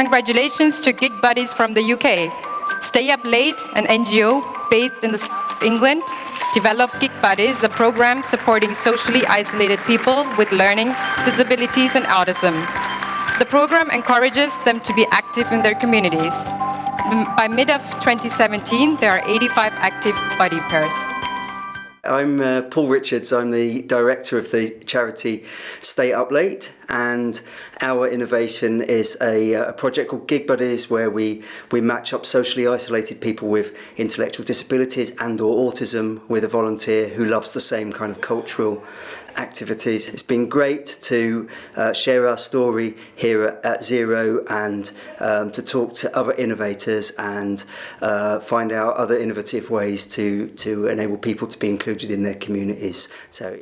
Congratulations to Gig Buddies from the UK. Stay Up Late, an NGO based in England, developed Gig Buddies, a program supporting socially isolated people with learning disabilities and autism. The program encourages them to be active in their communities. By mid of 2017, there are 85 active buddy pairs. I'm uh, Paul Richards, I'm the director of the charity Stay Up Late and our innovation is a, uh, a, project called Gig Buddies where we, we match up socially isolated people with intellectual disabilities and or autism with a volunteer who loves the same kind of cultural activities. It's been great to uh, share our story here at, at Zero and um, to talk to other innovators and uh, find out other innovative ways to, to enable people to be included in their communities. So.